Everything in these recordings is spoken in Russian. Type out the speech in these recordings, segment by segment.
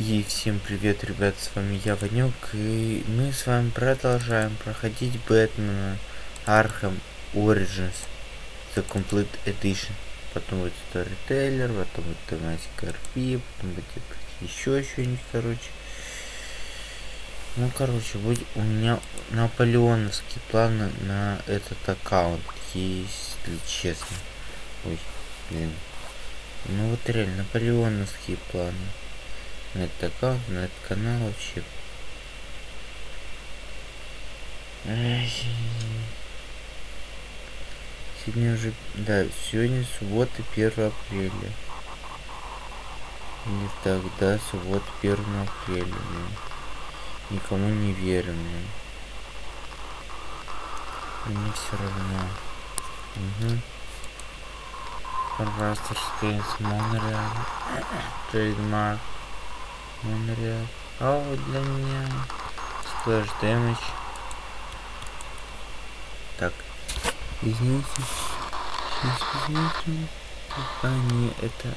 И всем привет, ребят, с вами я, Ванек, и мы с вами продолжаем проходить Бэтмена Arkham Origins The Complete Edition. Потом будет Storyteller, потом будет тематика RP, потом будет еще что-нибудь, короче. Ну, короче, будет у меня наполеоновские планы на этот аккаунт, если честно. Ой, блин. Ну вот реально, наполеоновские планы этот аккаунт, на этот канал вообще. Сегодня уже, да, сегодня суббота 1 апреля. Или так, да, суббота 1 апреля. Блин. Никому не верю, блин. Мне все равно. Угу. Растерская с Монреаль. Трейдмарк. Монреаль. А вот для меня. Сплэш дэмэдж. Так. Извините. Сейчас посмотрим. А, не, это...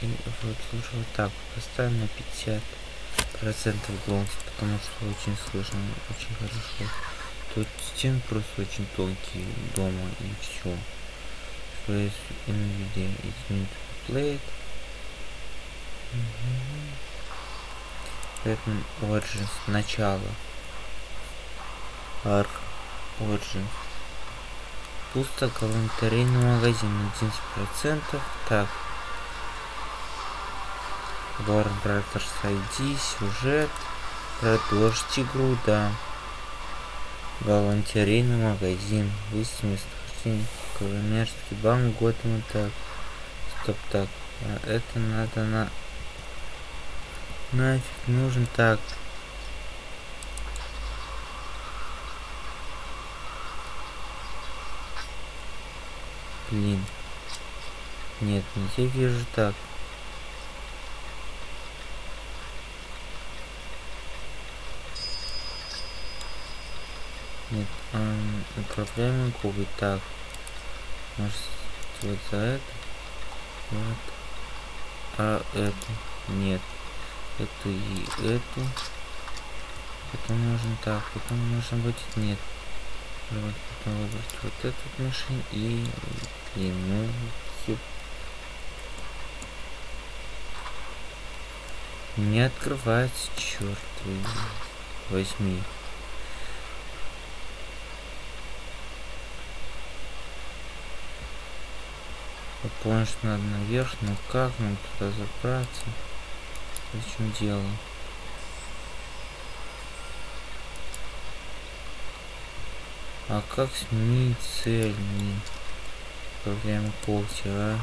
И вот лучше вот так поставим на 50 процентов голос, потому что очень слышно, очень хорошо. Тут стены просто очень тонкие дома и все. Что есть NVIDIA Infinite Plate. Batman Origins начало. Ark Origins. Пусто галантерейный магазин 11%. Так. Warner Brothers ID, сюжет. Продолжить игру, да. Галантерейный магазин. Выяснить местохождение. Коммерческий банк Готэм. Так. Стоп, так. А это надо на... Нафиг нужен так. Блин. Нет, не я вижу так. Нет, эм, управляемый кубы. Так. Может, вот за это? Вот. А это? Нет. Эту и эту. Потом нужно так. Потом нужно будет нет. Вот, потом выбрать вот этот машин и... Блин, ну... Не открывается, черт возьми. Я понял, что надо наверх, но как нам туда забраться? В чем дело? А как сменить цель? Проблема когти, а?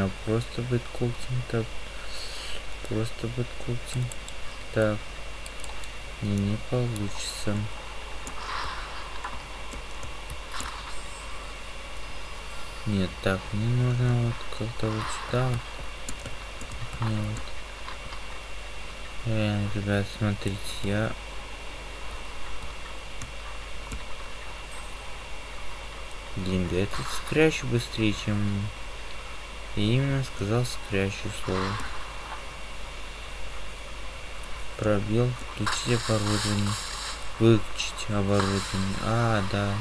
А просто бэткоктинг так. Просто бэткоктинг. Так. Не, не получится. Нет, так, мне нужно вот как-то вот сюда. Вот. Реально, ребят, смотрите, я... Да этот скрячу быстрее, чем... Я именно сказал скрячу слово. Пробел, включить оборудование. Выключить оборудование. А, да.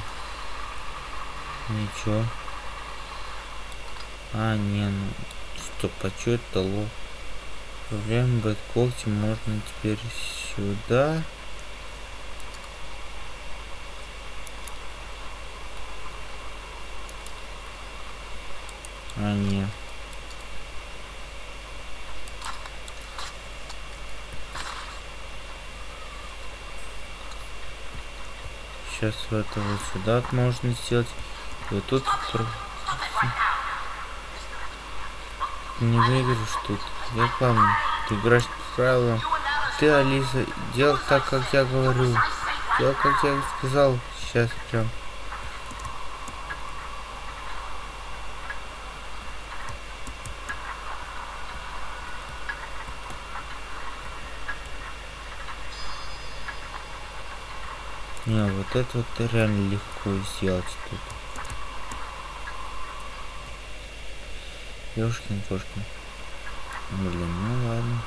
Ничего. А, не, ну, стоп, а что это дало? Управляем бэтколти можно теперь сюда. А, не. Сейчас вот это вот сюда можно сделать. И вот тут не выиграешь тут. Я помню, ты играешь по правилам. Ты, Алиса, делал так, как я говорю. Делал, как я сказал. Сейчас прям. Не, вот это вот реально легко сделать тут. Ёшкин кошкин. Блин, ну ладно.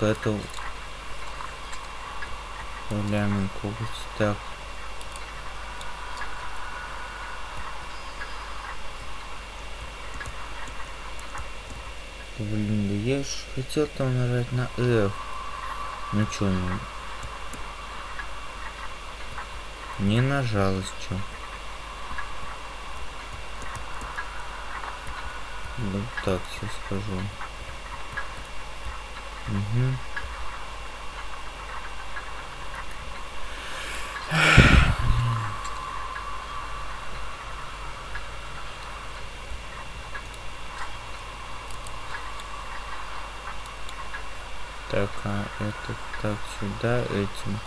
Это... Управляемый коготь. Так. Блин, да я ж хотел там нажать на F. Ну чё, ну... Не нажалось, чё. Ну так, сейчас скажу. Угу. Так, а это так сюда этим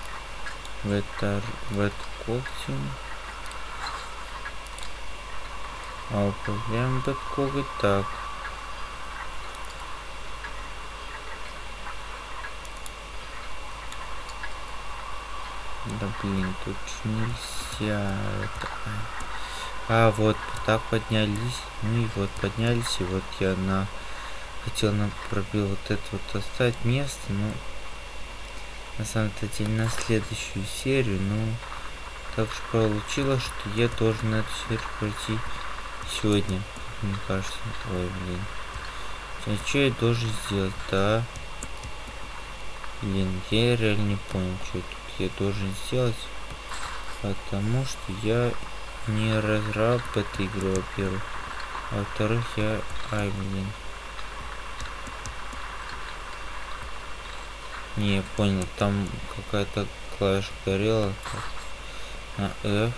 в это в это когтем. А управляем этот коготь так. Да блин, тут нельзя это. А, вот так поднялись. Ну и вот поднялись, и вот я на хотел на пробил вот это вот оставить место, но на самом-то деле на следующую серию, но так же получилось, что я должен эту серию пройти сегодня, мне кажется. Ой, блин. А что я должен сделать, да? Блин, я реально не понял, что тут я должен сделать. Потому что я не разраб этой игры, во-первых. А во-вторых, я... Ай, блин. Не, понял, там какая-то клавиша горела. На F.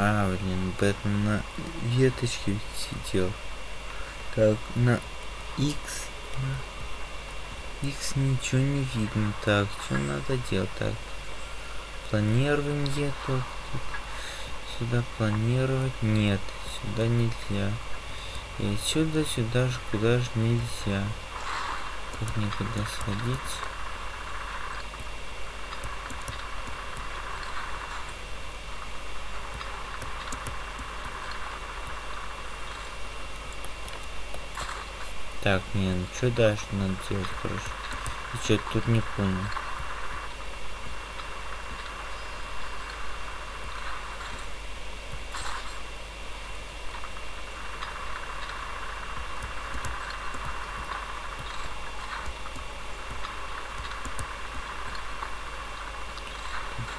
А, блин, Бэтмен на веточке сидел. Так, на X. X ничего не видно. Так, что надо делать? Так, планирование тут. Сюда планировать нет. Сюда нельзя. И отсюда сюда же куда же нельзя. Как никуда сходить. Не, ну что дальше надо делать, короче? И что тут не понял.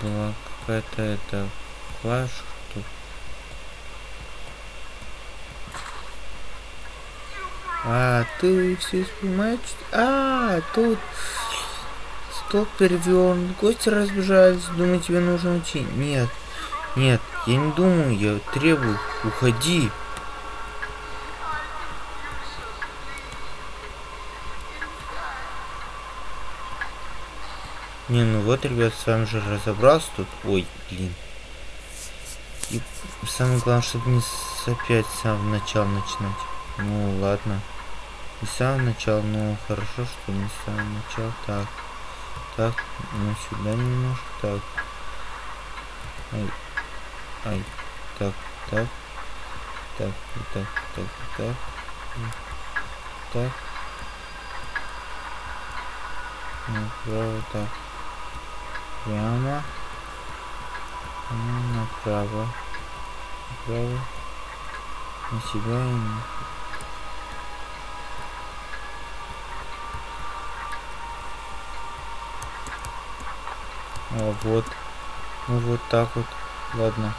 была какая-то это клавиша тут А, ты все понимаешь? А, тут стол перевернут, гости разбежались, думаю, тебе нужно уйти. Нет, нет, я не думаю, я требую, уходи. Не, ну вот, ребят, сам же разобрался тут. Ой, блин. И самое главное, чтобы не опять с самого начала начинать. Ну, ладно. Не с самого начала, но хорошо, что не с самого. Так. Так, ну сюда немножко. Так. Ай. Ай. Так, так. Так, так, так, так. Так. Направо, так. Прямо. Ну, направо. Направо. На себя и вот. Ну вот так вот. Ладно.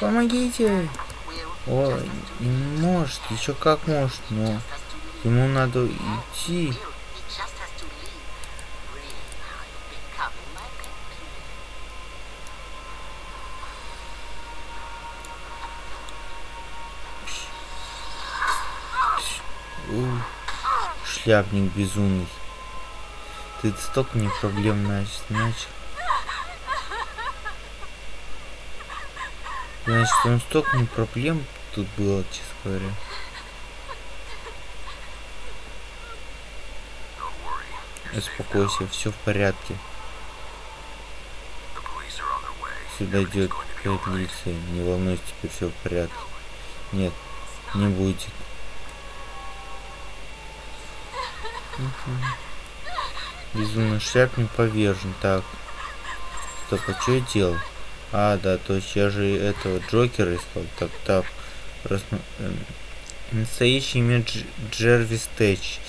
Помогите! Ой, не может, еще как может, но ему надо идти. Шляпник безумный. Ты столько мне проблем начал. Значит, он столько мне проблем тут было, честно говоря. Успокойся, все в порядке. Сюда идет полиция. Не волнуйся, теперь все в порядке. Нет, не будет. Безумный шляпник повержен. Так. Стоп, а что я делал? А, да, то есть я же этого Джокера искал. Так, так. Рассма- эм, Настоящий имя Дж- Джервис Тэч.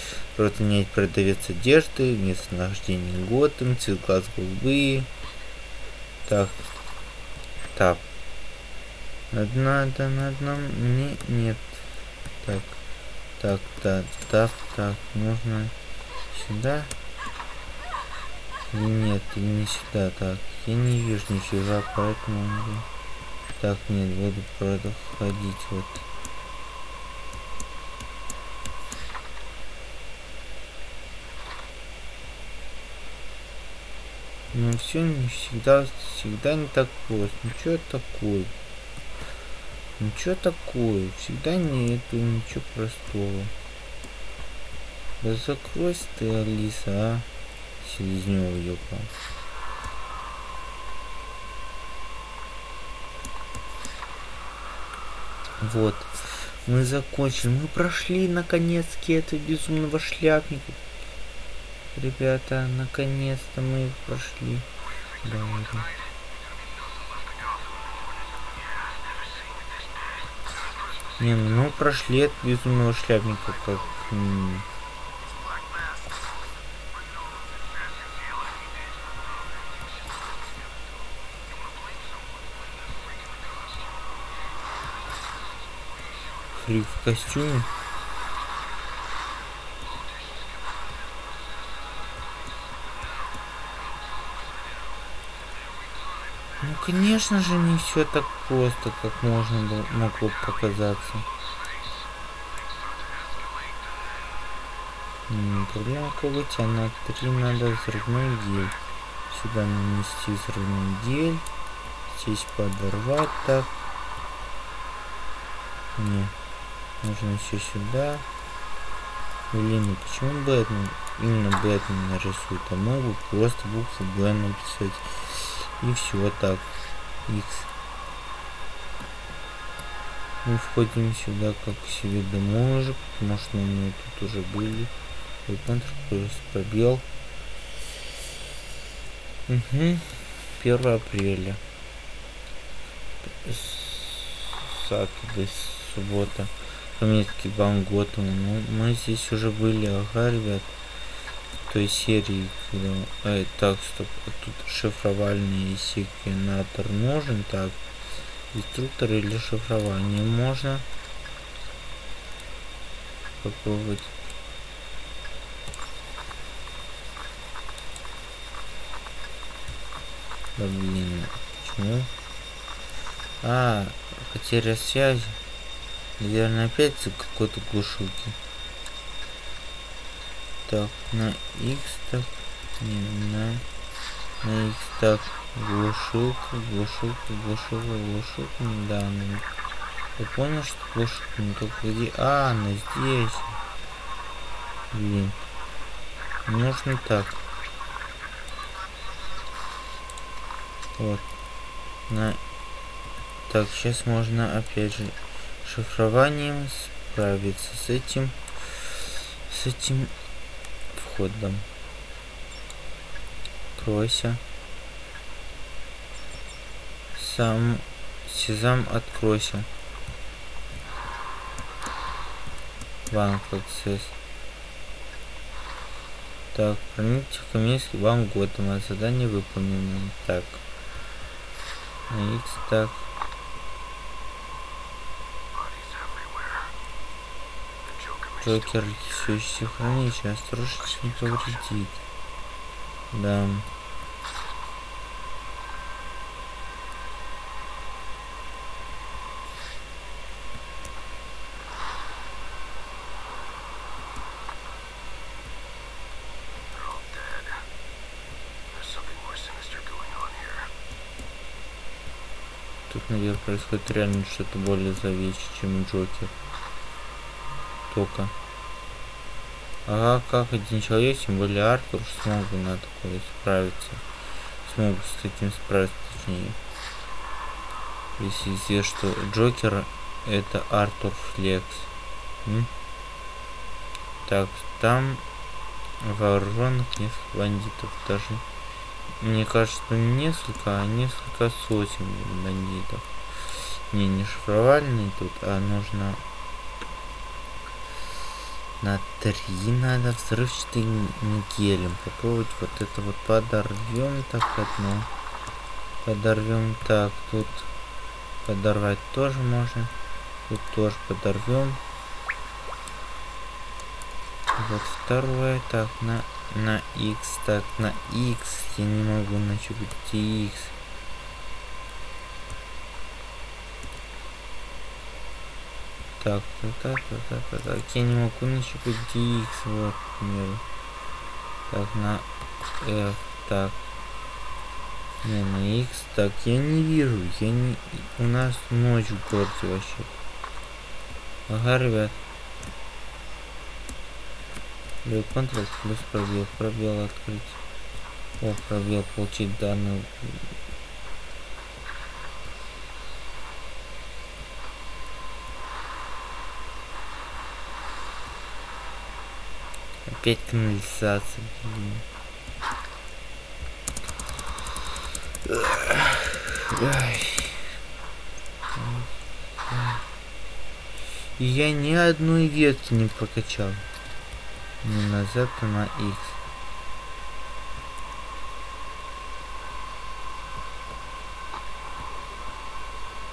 Менять продавец одежды, местонахождение Готэм, цвет глаз голубые. Так. Так. Надо на одном... Не, нет. Так. Так, так, так, так. Можно сюда? Нет, не сюда. Так. Я не вижу нифига, поэтому... Так, нет, буду проходить вот. Ну все не всегда, всегда не так просто. Что такое? Ничего такое. Всегда нету ничего простого. Да закройся ты, Алиса, а? Селезнева ёпа. Вот. Мы закончили. Мы прошли наконец-таки этого безумного шляпника. Ребята, наконец-то мы прошли. Да, ладно. Не, ну мы прошли от безумного шляпника как... м, Фрик в костюме. Ну, конечно же, не все так просто, как можно было, могло показаться. Проблема а на три надо взрывной гель. Сюда нанести взрывной гель. Здесь подорвать так. Не. Нужно еще сюда. Блин, ну почему Бэтмен? Именно Бэтмен нарисует, а мог бы просто букву Б написать. И все так. X. Мы входим сюда как себе домой потому что мы тут уже были. Центр просто пробел. Угу. 1 апреля. Сатурday, суббота. Пометки Бан Готэма. Ну, мы здесь уже были, ага, ребят. В той серии, когда... Ай, так, стоп. а Тут шифровальный секвенатор нужен. Так. Инструктор или шифрование можно. Попробовать. Да блин, почему? А, потеря связи. Наверное, опять за какой-то глушилки. Так, на X так. Не, на, на X так. Глушилка, глушилка, глушилка, глушилка. Да, ну, я понял, что глушилка, но только где... А, она здесь. Блин. Нужно так. Вот. На... Так, сейчас можно опять же шифрованием справиться с этим с этим входом. Откройся. Сам Сезам откройся. Банк аксесс. Так, в комиссию вам Готэма. Задание выполнено. Так. X так. Джокер все еще хранить, осторожность не повредит. Да. Тут, наверное, происходит реально что-то более зловещее, чем Джокер. Только. А как один человек, тем более Артур, смог бы на такое справиться. Смог с таким справиться, точнее. Если известно, что Джокер это Артур Флекс. М? Так, там вооруженных несколько бандитов. Даже, мне кажется, не несколько, а несколько сотен бандитов. Не, не шифровальный тут, а нужно на три надо взрывчатым гелем. Попробовать вот это вот подорвем так одно. Подорвем так, тут подорвать тоже можно. Тут тоже подорвем. Вот второе, так, на, на X, так, на X, я не могу где X. Так, так, так, так, так, так, так, я не могу нащупать где X, вот, к примеру. Так, на F, так. Не, на X, так, я не вижу, я не... У нас ночь в городе вообще. Ага, ребят. Левый Ctrl плюс пробел. Пробел открыть. О, пробел получить данные. Опять канализация, блин. Я ни одной ветки не прокачал. Не на Z, а на X.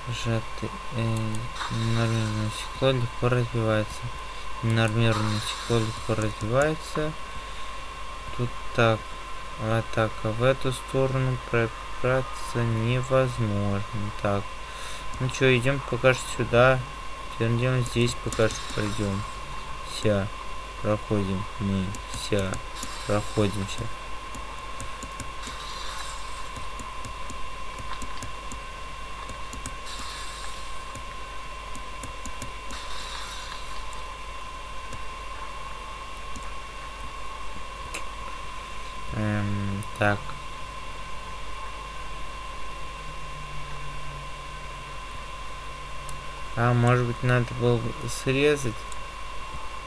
Сжатый э, ненормированное стекло легко развивается. Ненормированное стекло легко развивается. Тут так. А так, а в эту сторону пробраться невозможно. Так. Ну что, идем пока что сюда. Идем здесь пока что пройдем. Вся. Проходим мы. Вся. Проходимся. Эм, так. А, может быть, надо было бы срезать?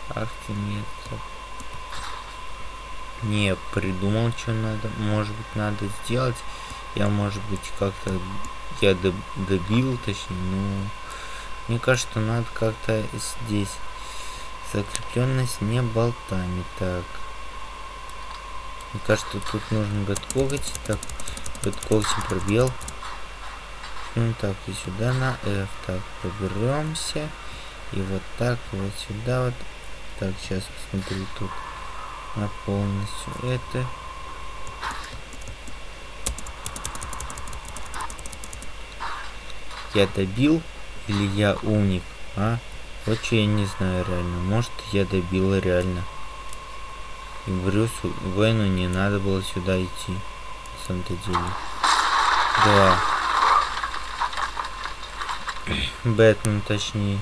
Ах ты нет. Не, придумал, что надо. Может быть, надо сделать. Я, может быть, как-то... Я доб- добил, точнее, ну... Мне кажется, надо как-то здесь... Закрепленность не болтами. Так. Мне кажется, тут нужно бэткоготь. Так, бэткоготь пробел. Ну так, и сюда на F. Так, проберемся. И вот так, вот сюда вот. Так, сейчас посмотрю тут на полностью это. Я добил или я умник, а? Вот что я не знаю реально. Может я добил реально. И Брюсу Вену не надо было сюда идти. На самом-то деле. Да. Бэтмен точнее.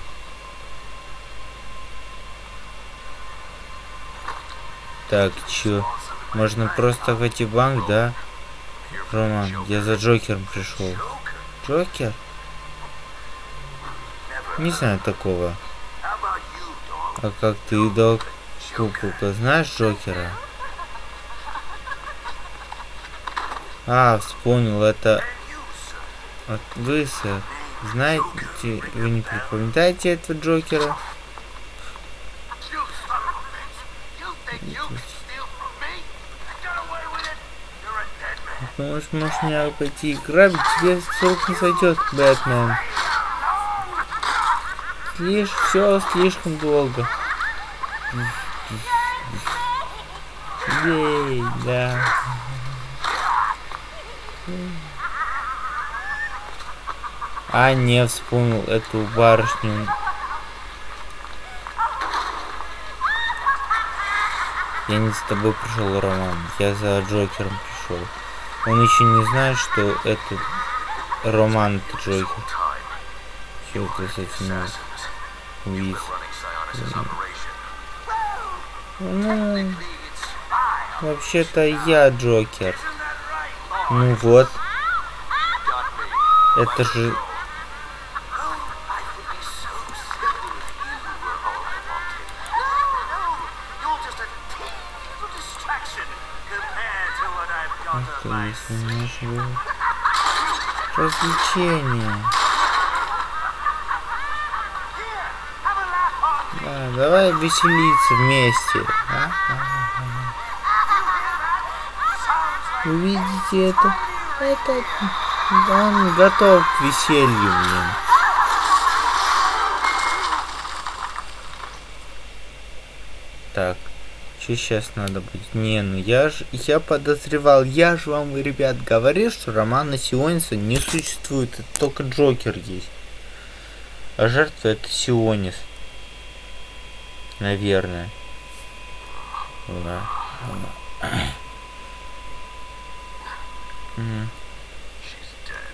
Так, чё? Можно просто войти в банк, да? Роман, я за Джокером пришел. Джокер? Не знаю такого. А как ты, док? Куколка, знаешь Джокера? А, вспомнил, это от вы, сэр. Знаете, вы не припоминаете этого Джокера? Думаешь, можешь меня пойти и грабить? Тебе срок не сойдет, Бэтмен. Слишком, все слишком долго. Ей, да. А, не вспомнил эту барышню. Я не за тобой пришел, Роман. Я за Джокером пришел. Он еще не знает, что это Роман это Джокер. Все это с этим operation. Ну, вообще-то я Джокер. Ну вот, это же... on me. Да, давай веселиться вместе. а? Вы видите это? Это... Он готов к веселью, блин. Так, что сейчас надо будет? Не, ну я ж, я подозревал, я же вам, ребят, говорил, что романа Сиониса не существует, это только Джокер есть. А жертва это Сионис. Наверное. Да.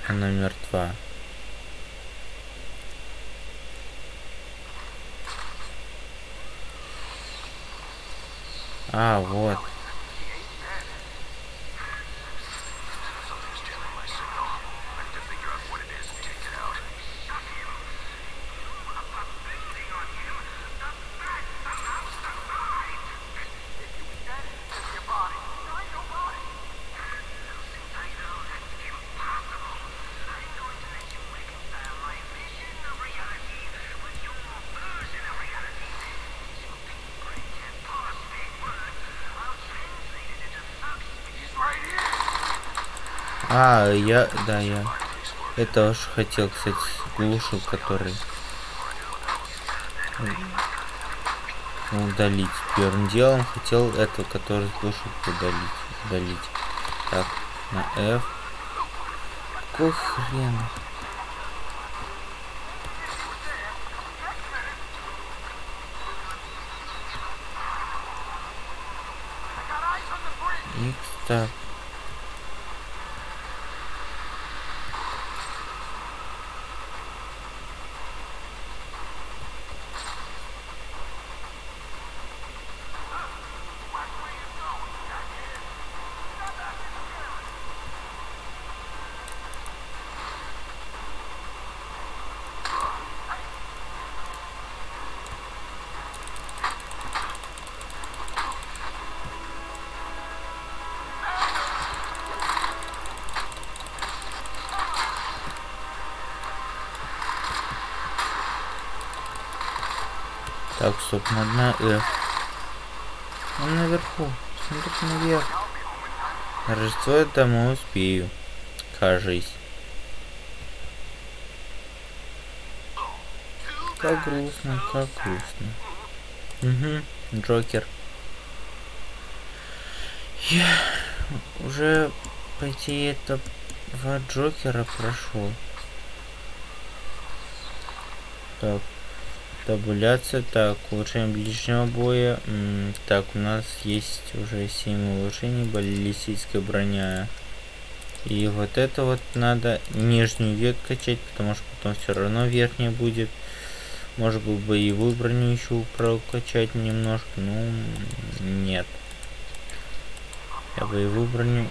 Она мертва. А, вот. А, я, да, я. Это уж хотел, кстати, глушил, который удалить. Первым делом хотел эту, который глушил, удалить. Удалить. Так, на F. Какой хрен? X, так. Так, стоп, на F. Он наверху. Смотри наверх. На Рождество я домой успею. Кажись. Как грустно, как грустно. Угу, Джокер. Я уже пойти это в Джокера прошел. Так. Табуляция. Так, улучшение ближнего боя. М, так, у нас есть уже 7 улучшений. Баллистическая броня. И вот это вот надо нижнюю век качать, потому что потом все равно верхняя будет. Может быть боевую броню еще прокачать немножко. Ну, нет. Я боевую броню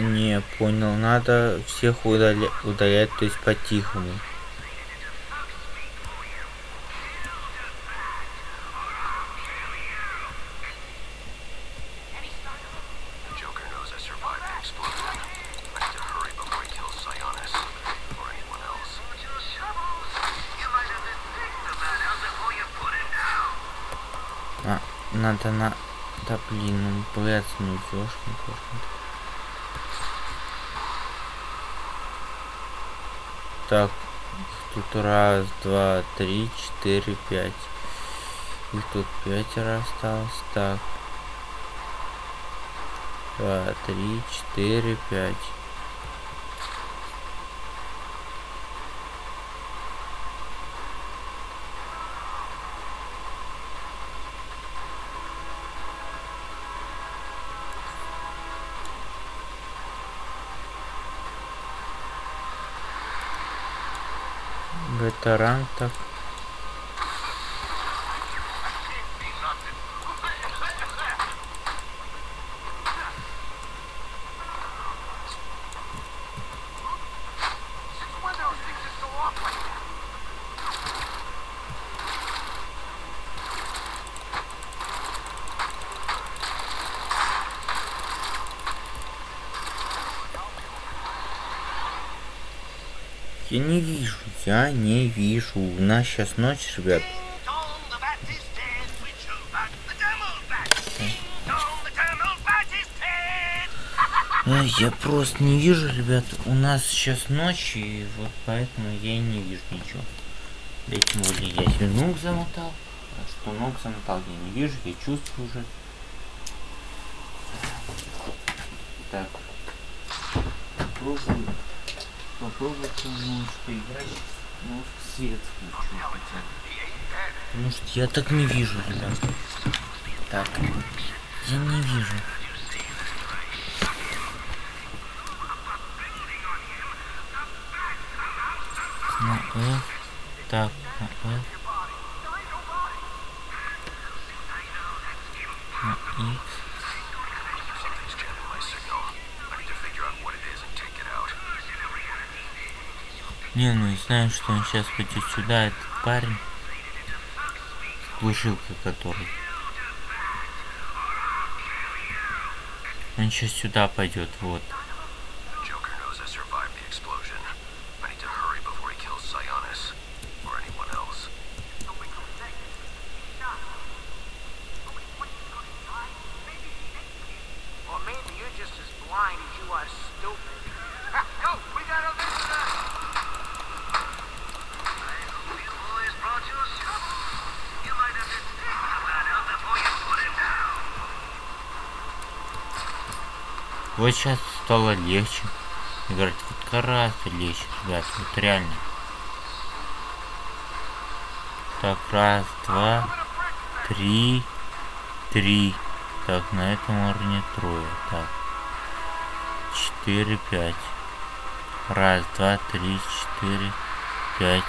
Не, понял. Надо всех удаля удалять, то есть по-тихому. А, надо на... Да блин, ну блядь, ну ёшкин кошкин. Так, тут раз, два, три, четыре, пять. Их тут пятеро осталось. Так. Два, три, четыре, пять. Это ранг так. Вижу, я не вижу. У нас сейчас ночь, ребят. Я просто не вижу, ребят. У нас сейчас ночь, и вот поэтому я и не вижу ничего. Да тем более я себе ног замотал. А что ног замотал, я не вижу, я чувствую уже. Так. Попробуем немножко играть. Ну, свет включу хотя бы. Потому что я так не вижу, ребят. Так. Я не вижу. На F. Так, на F. На X. Не, ну и знаю, что он сейчас пойдет сюда, этот парень. Глушилка который. Он сейчас сюда пойдет, вот. Вот сейчас стало легче. Играть вот гораздо легче, ребят, вот реально. Так, раз, два, три, три. Так, на этом уровне трое. Так. Четыре, пять. Раз, два, три, четыре, пять.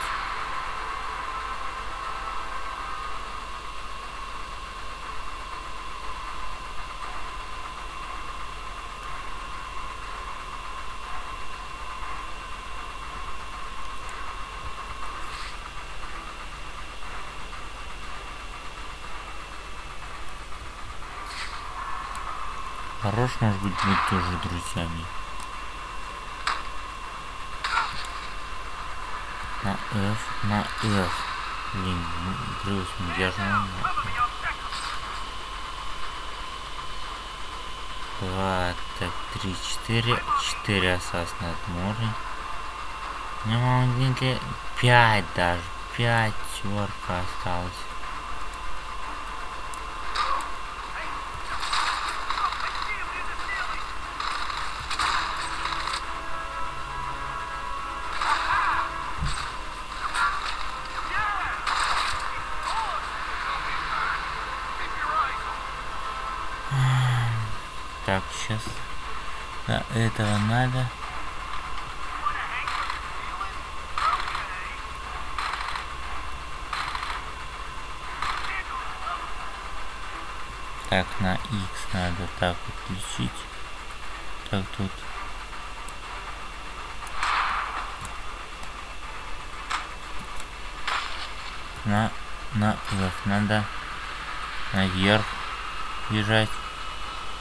Хорош, может быть, быть тоже друзьями. На F, на F. Блин, Брюс, ну я Два, так, три, четыре. Четыре осас над морем. Ну, маленькая. Пять даже. Пятерка осталась. Так, сейчас. Да, этого надо. Так, на X надо так вот включить. Так, тут. На, на надо наверх бежать.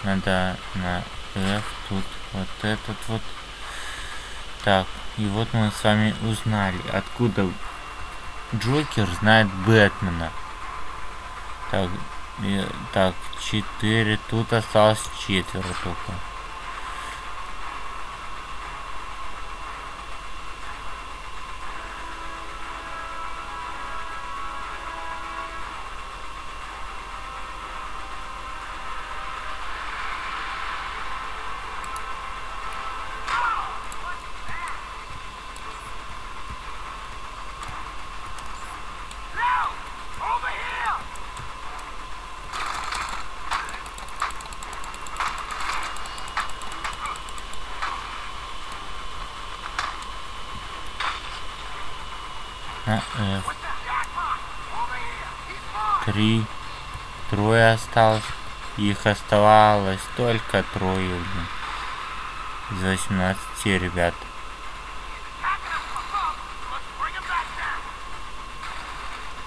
Надо на F тут вот этот вот. Так, и вот мы с вами узнали, откуда Джокер знает Бэтмена. Так, И, так, четыре. Тут осталось четверо только. Осталось. Их оставалось только трое. Из 18 ребят.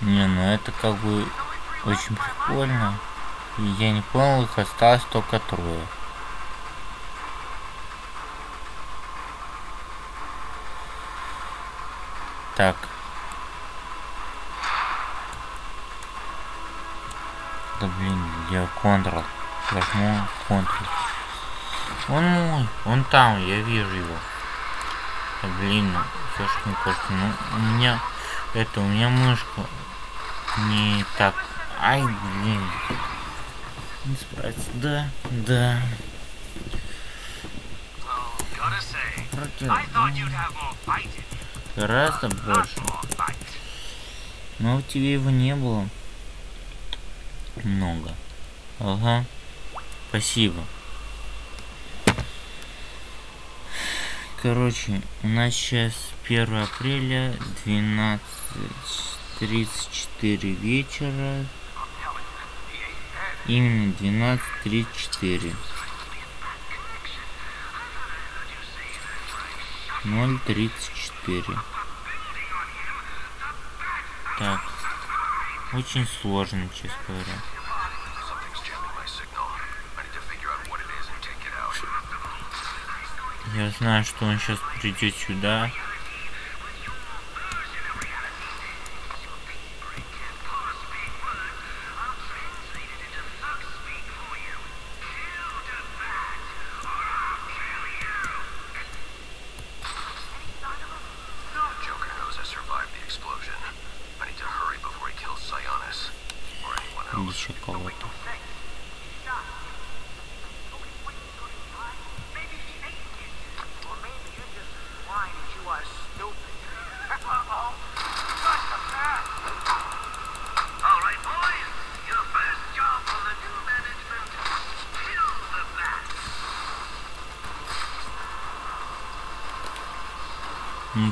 Не, ну это как бы очень прикольно. И я не понял, их осталось только трое. Так. Да блин, я контрол. Возьму контрол. Он мой, он там, я вижу его. Да блин, всё ж не кошка. Ну, у меня, это, у меня мышка не так. Ай, блин. Не справится. Да, да. Гораздо больше. Но у тебя его не было. Много. Ага. Спасибо. Короче, у нас сейчас 1 апреля 12.34 вечера. Именно 12.34. 0.34. Так. Очень сложно, честно говоря. Я знаю, что он сейчас придет сюда.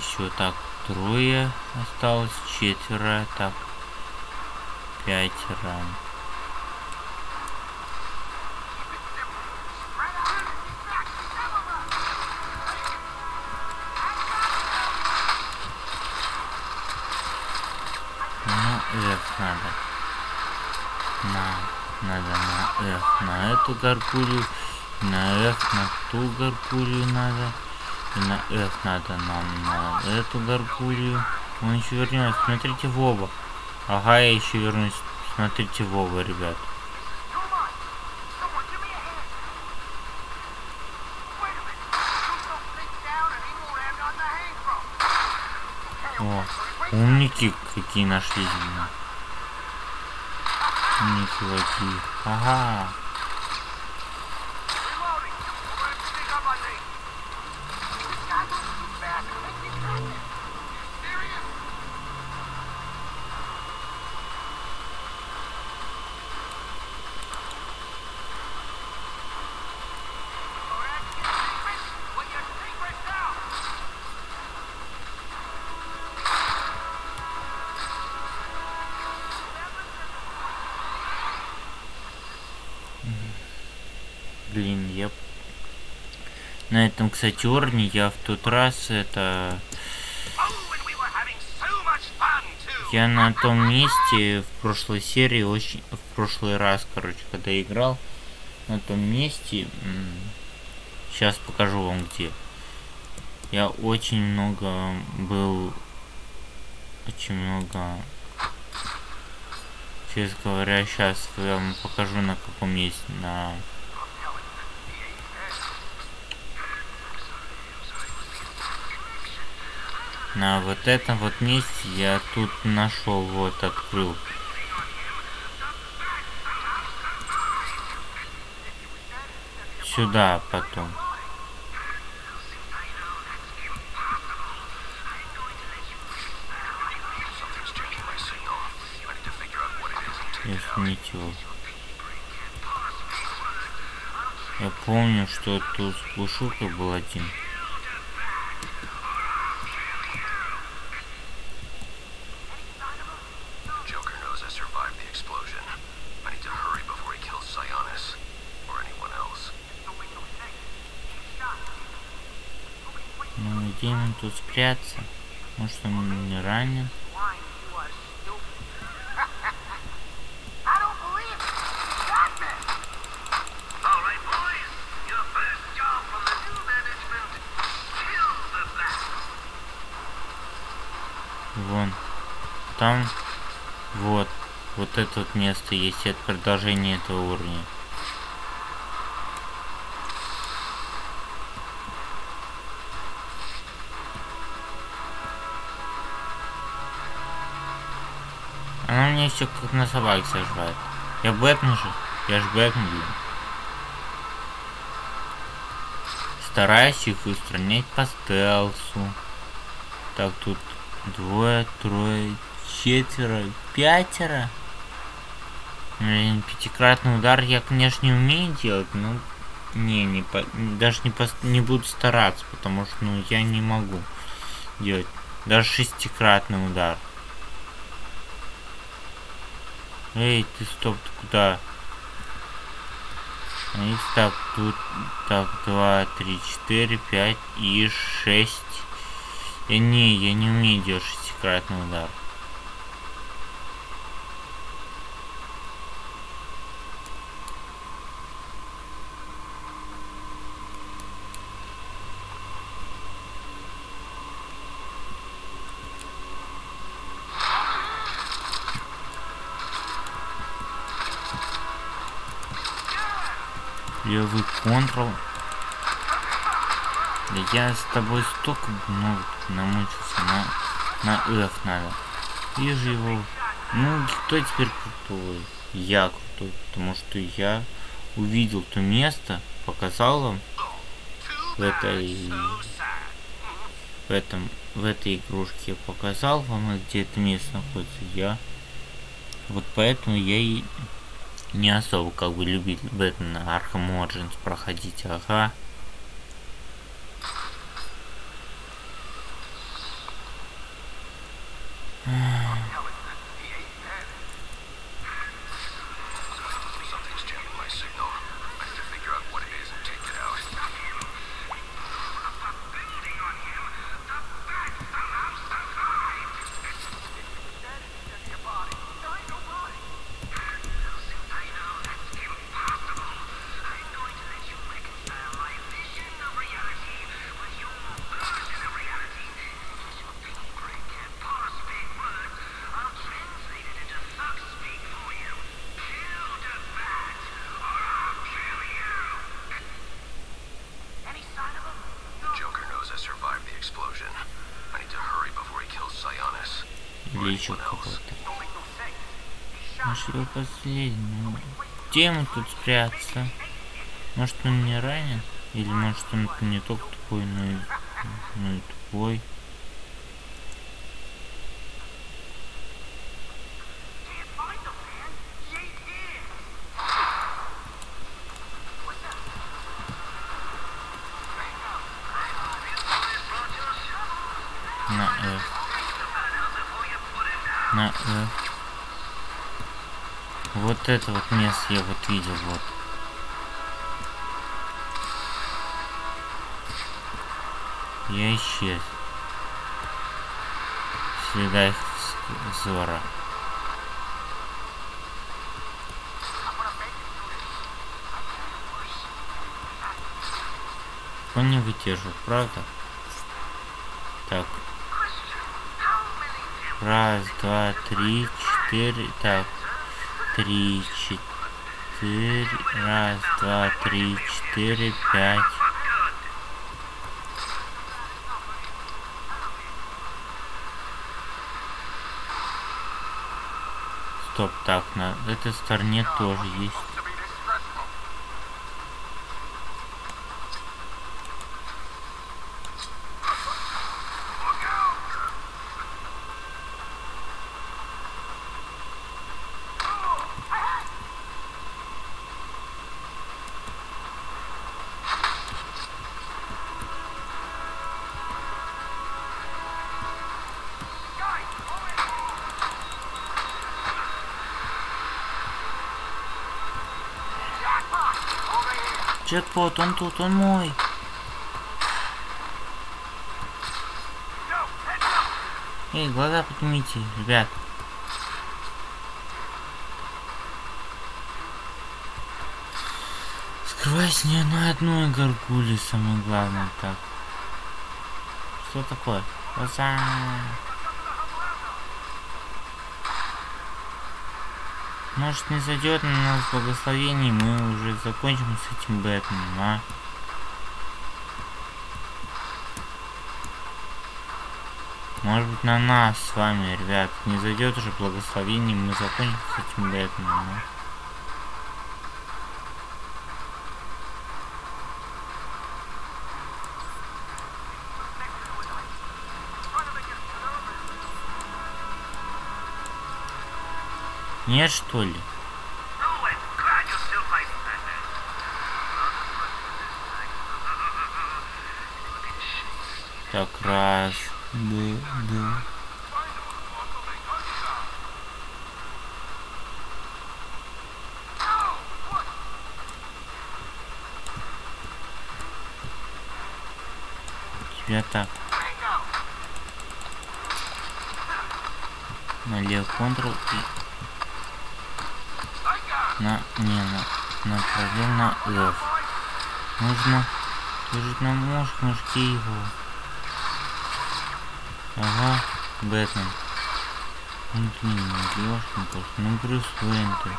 Все, так, трое осталось, четверо, так, пятеро. Ну, F надо. На, надо на F, на эту гаргулью, на F, на ту гаргулью надо. И на F надо нам на эту гаргулью. Он еще вернется. Смотрите в. Ага, я еще вернусь. Смотрите в ребят. О, умники какие нашлись. Умники какие. Ага. Кстати, я в тот раз это... Я на том месте в прошлой серии очень... В прошлый раз, короче, когда играл, на том месте... Сейчас покажу вам где. Я очень много был... Очень много... Честно говоря, сейчас я вам покажу на каком месте. На... На вот этом вот месте я тут нашел, вот открыл. Сюда потом. Если ничего. Я помню, что тут глушилка был один. New management. Kill the bat. Вон. Там. Вот. Вот это вот место есть. Это продолжение этого уровня. Все как на собаке сожрает. Я Бэтмен же. Я ж Бэтмен, блин. Стараюсь их устранять по стелсу. Так, тут двое, трое, четверо, пятеро. Блин, пятикратный удар я, конечно, не умею делать, но не, не по, даже не, пос- не буду стараться, потому что, ну, я не могу делать. Даже шестикратный удар. Эй, ты стоп, ты куда? И так, тут, так, два, три, четыре, пять и шесть. Я не, я не умею делать шестикратный удар. Да я с тобой столько много намучился. На, на F надо. Вижу его. Ну, кто теперь крутой? Я крутой, потому что я увидел то место, показал вам в этой в этом в этой игрушке я показал вам где это место находится я вот поэтому я и не особо как бы любитель Бэтмена Arkham Origins проходить ага еще какой-то. Может его последний. Ну, где ему тут спрятаться может он не ранен или может он не только тупой но и, но и тупой это вот место я вот видел вот. Я исчез. Следа их вз- взора он не выдерживает правда? Так. Раз два три четыре так три, четыре. Раз, два, три, четыре, пять. Стоп, так, на этой стороне тоже есть. Джекпот, он тут, он мой. Эй, глаза поднимите, ребят. Скрывайся не на одной горгуле, самое главное так. Что такое? Глаза. Может не зайдет на нас благословение, мы уже закончим с этим Бэтменом, а? Может быть на нас с вами, ребят, не зайдет уже благословение, мы закончим с этим Бэтменом, а? Нет, что ли? Oh. Так, раз, да, да. Тебя так. Налево Ctrl и на не на направление на F. Нужно держать на муж, мужки его. Ага, Бэтмен. Ну блин, ну ёшкин кошь, ну Брюс Уэйн ты.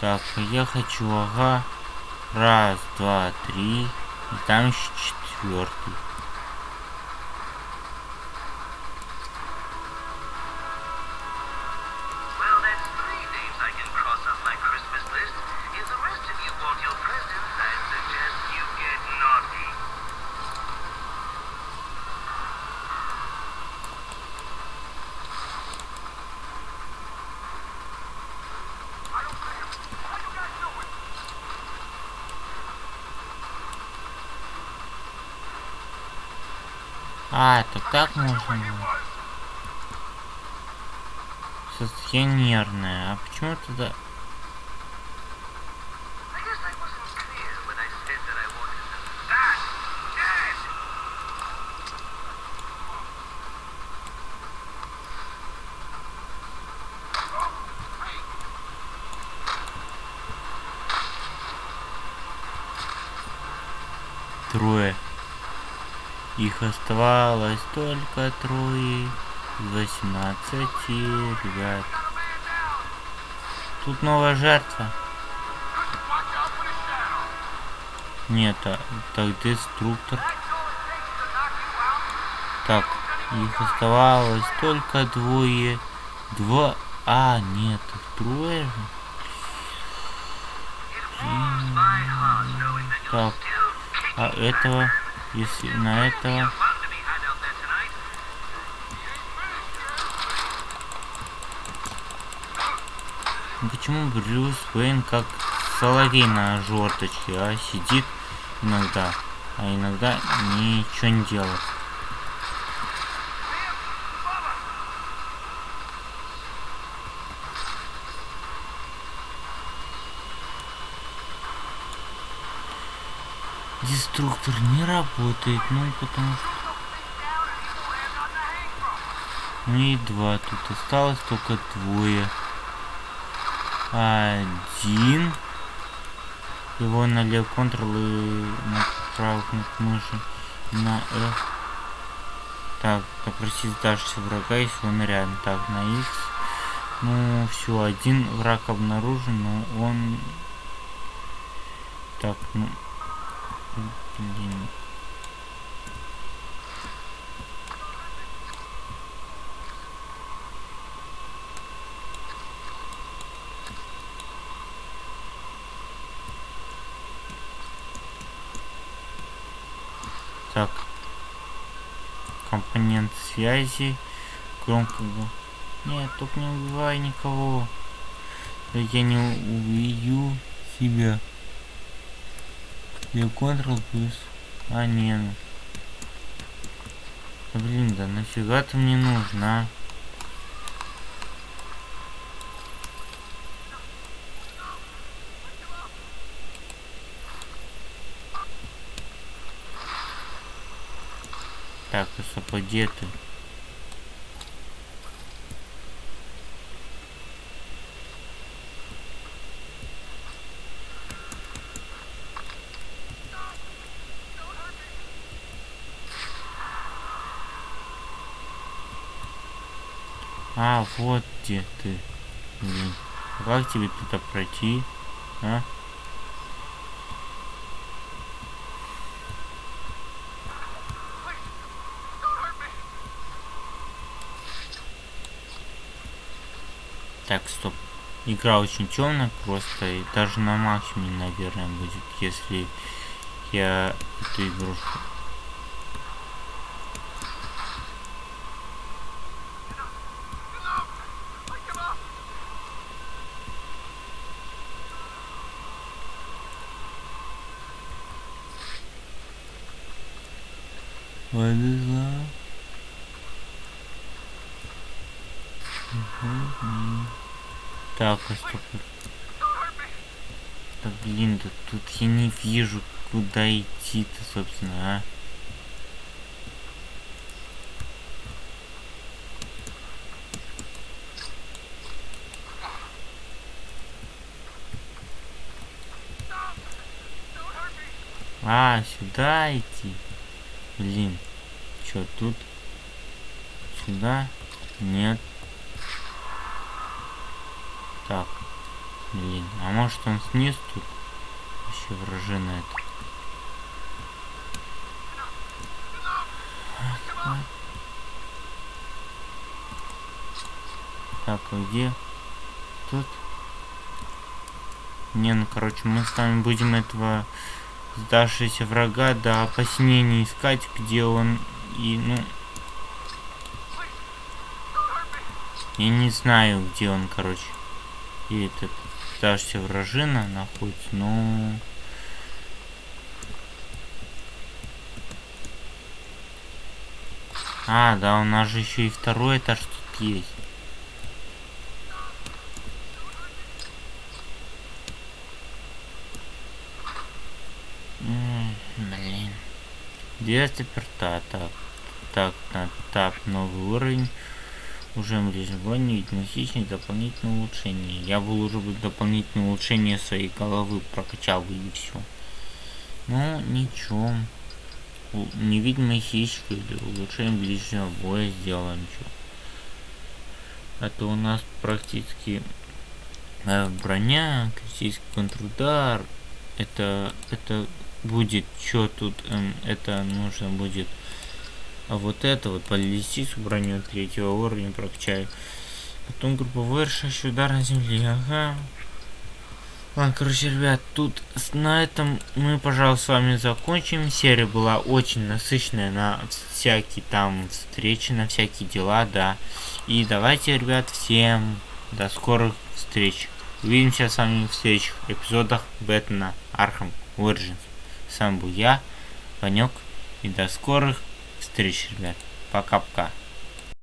Так, я хочу, ага. Раз, два, три. И там еще четвертый. I wanted them that dead. Трое. Их оставалось только трое. Из Восемнадцати ребят. Тут новая жертва. Нет, а, так деструктор. Так, их оставалось только двое. Два. А, нет, трое же. Так, а этого, если на этого... Почему Брюс Уэйн как соловей на жорточке, а сидит иногда, а иногда ничего не делает. Деструктор не работает, ну потому что... Ну и два, тут осталось только двое. Один. Его на лев Ctrl и на правую кнопку мыши. На F. Так, попросить дальше врага, если он рядом. Так, на X. Ну, все, один враг обнаружен, но он... Так, ну... Блин. Так. Компонент связи. Громко. Нет, только не убивай никого. Я не убью себя. Я Ctrl плюс. А, не. ну. Блин, да нафига ты мне нужна? Так, и сапоги ты. А, вот где ты. Блин. Как тебе туда пройти? А? Так, стоп. Игра очень темная просто, и даже на максимуме, наверное, будет, если я эту игрушку А стоп. Блин, да тут я не вижу, куда идти-то, собственно, а. А, сюда идти. Блин, чё тут? Сюда? Нет. Так. Блин, а может он снизу тут? Вообще вражина это. Так, а где? Тут? Не, ну короче, мы с вами будем этого сдавшегося врага до опоснения искать, где он и, ну... Я не знаю, где он, короче. И этот сдавшаяся вражина находится, но... А, да, у нас же еще и второй этаж тут есть. Блин. Где заперта? Так. Так, на тап новый уровень. Уже ближнего видимости дополнительное улучшение. Я бы уже бы дополнительное улучшение своей головы прокачал бы и все. Ну, ничего. Невидимая хищка или улучшение ближнего боя сделаем что. А то у нас практически э, броня, критический контрудар. Это, это будет что тут, эм, это нужно будет а вот это вот баллистическую броню третьего уровня прокачаю. Потом групповой решающий удар на земле. Ага. Ладно, короче, ребят, тут с- на этом мы, пожалуй, с вами закончим. Серия была очень насыщенная на всякие там встречи, на всякие дела, да. И давайте, ребят, всем до скорых встреч. Увидимся с вами в следующих эпизодах Бэтмена Arkham Origins. С вами был я, Ванек, и до скорых встреч, ребят. Пока-пока.